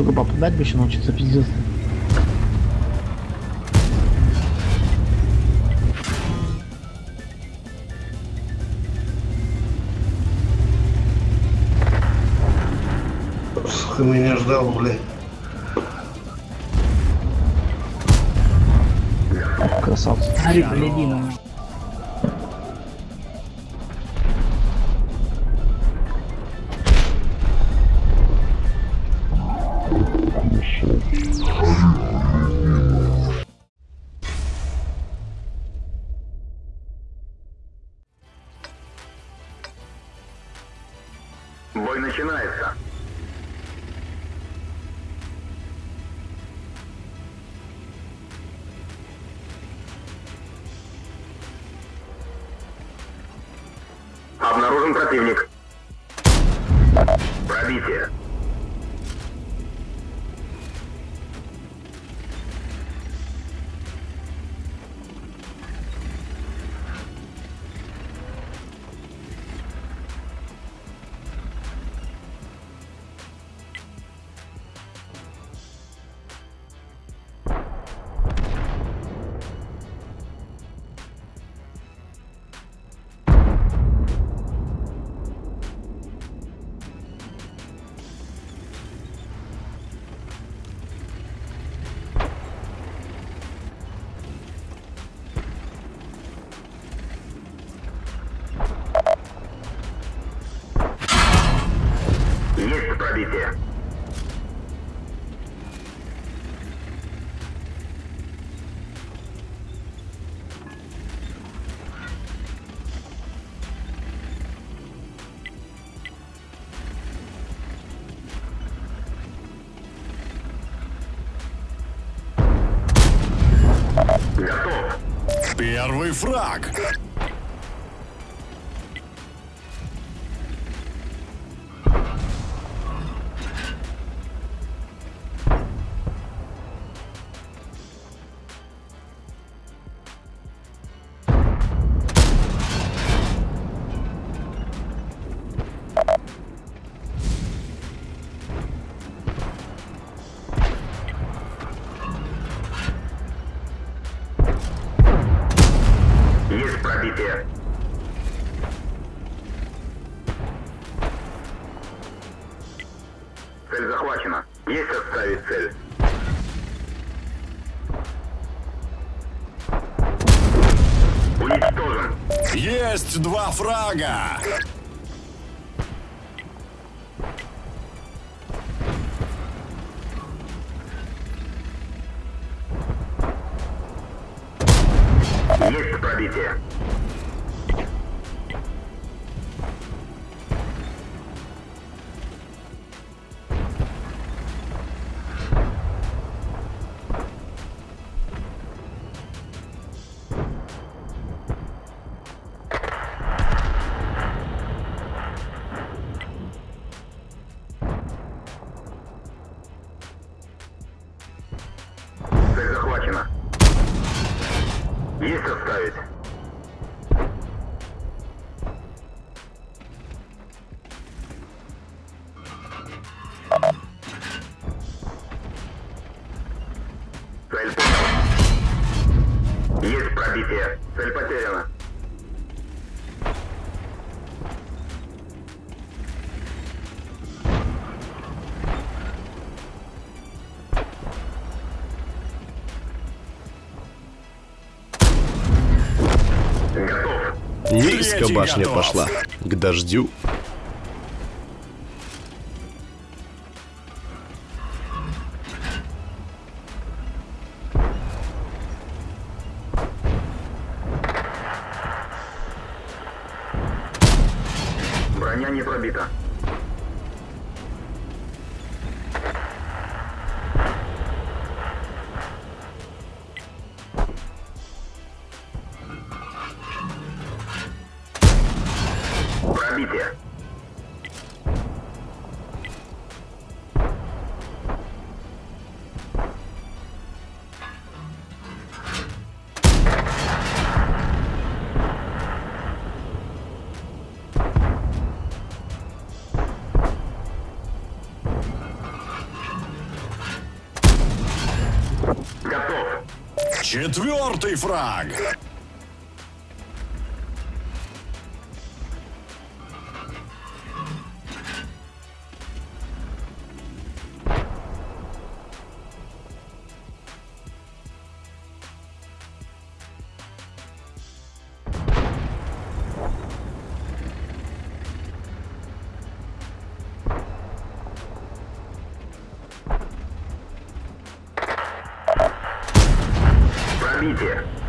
Только попадать бы еще научиться, пиздец. Ты меня ждал, блядь. Красавцы. Смотри, гляди противник. Готов. Первый фраг. Цель захвачена. Есть отставить цель. Уничтожен. Есть два фрага. Есть пробитие. Третий башня готов. пошла. К дождю. Броня не пробита. Четвертый фраг. Пробитие. Цель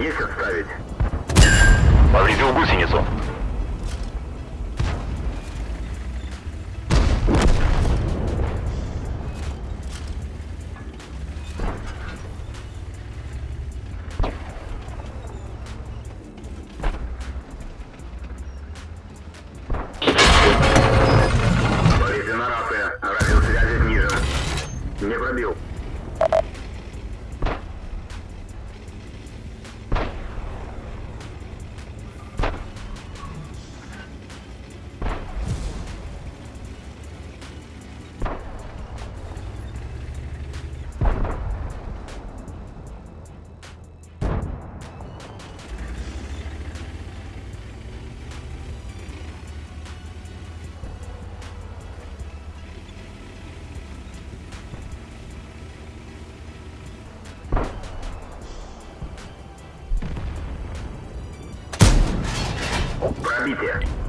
Есть отставить. Повредил гусеницу. Пробитие.